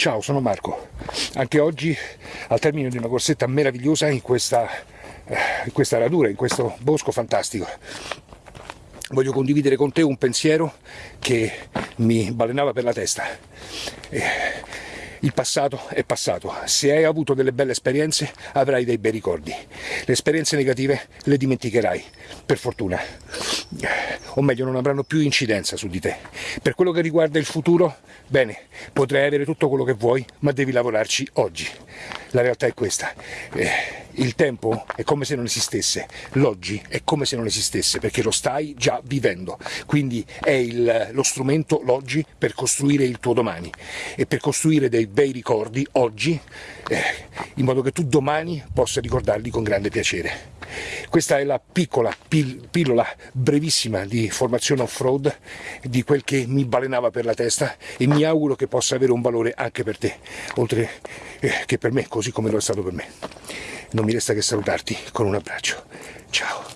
Ciao, sono Marco. Anche oggi, al termine di una corsetta meravigliosa in questa, eh, in questa radura, in questo bosco fantastico, voglio condividere con te un pensiero che mi balenava per la testa. Eh, il passato è passato, se hai avuto delle belle esperienze avrai dei bei ricordi, le esperienze negative le dimenticherai, per fortuna, o meglio non avranno più incidenza su di te. Per quello che riguarda il futuro, bene, potrai avere tutto quello che vuoi, ma devi lavorarci oggi. La realtà è questa. Eh, il tempo è come se non esistesse, l'oggi è come se non esistesse perché lo stai già vivendo, quindi è il, lo strumento l'oggi per costruire il tuo domani e per costruire dei bei ricordi oggi eh, in modo che tu domani possa ricordarli con grande piacere. Questa è la piccola pil pillola brevissima di formazione off-road di quel che mi balenava per la testa e mi auguro che possa avere un valore anche per te, oltre eh, che per me, così come lo è stato per me. Non mi resta che salutarti con un abbraccio. Ciao.